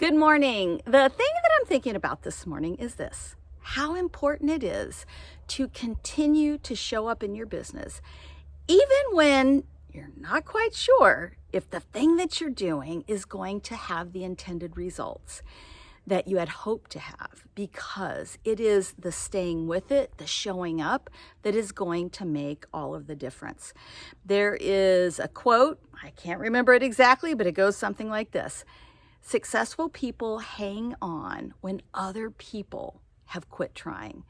Good morning. The thing that I'm thinking about this morning is this how important it is to continue to show up in your business, even when you're not quite sure if the thing that you're doing is going to have the intended results that you had hoped to have because it is the staying with it, the showing up that is going to make all of the difference. There is a quote, I can't remember it exactly, but it goes something like this. Successful people hang on when other people have quit trying.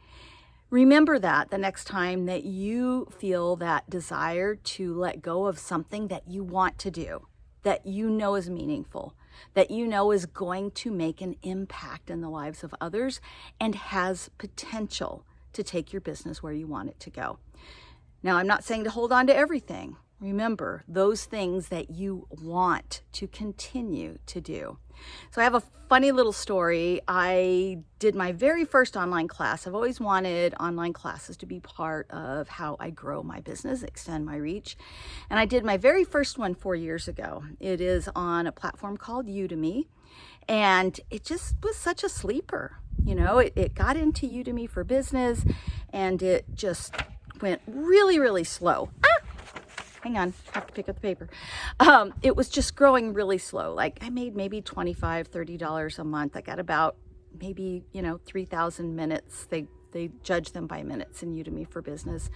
Remember that the next time that you feel that desire to let go of something that you want to do, that you know is meaningful, that you know is going to make an impact in the lives of others and has potential to take your business where you want it to go. Now, I'm not saying to hold on to everything. Remember those things that you want to continue to do. So I have a funny little story. I did my very first online class. I've always wanted online classes to be part of how I grow my business, extend my reach. And I did my very first one four years ago. It is on a platform called Udemy. And it just was such a sleeper. You know, it, it got into Udemy for business and it just went really, really slow. Hang on, I have to pick up the paper. Um, it was just growing really slow. Like I made maybe $25, $30 a month. I got about maybe, you know, 3,000 minutes. They, they judge them by minutes in Udemy for Business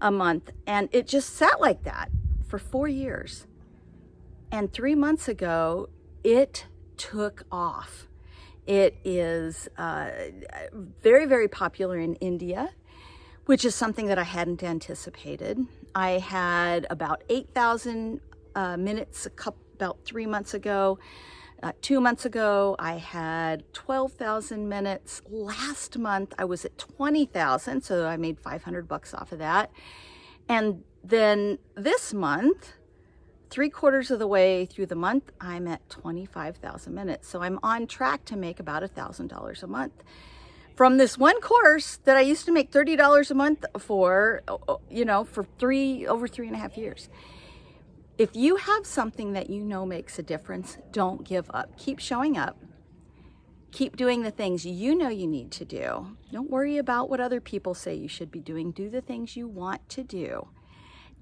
a month. And it just sat like that for four years. And three months ago, it took off. It is uh, very, very popular in India which is something that I hadn't anticipated. I had about 8,000 uh, minutes couple, about three months ago. Uh, two months ago, I had 12,000 minutes. Last month, I was at 20,000, so I made 500 bucks off of that. And then this month, three quarters of the way through the month, I'm at 25,000 minutes. So I'm on track to make about $1,000 a month from this one course that I used to make $30 a month for, you know, for three, over three and a half years. If you have something that you know makes a difference, don't give up. Keep showing up. Keep doing the things you know you need to do. Don't worry about what other people say you should be doing. Do the things you want to do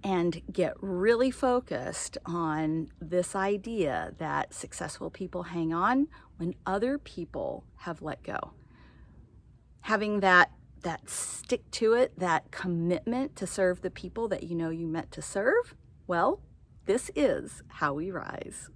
and get really focused on this idea that successful people hang on when other people have let go having that that stick to it, that commitment to serve the people that you know you meant to serve, well, this is how we rise.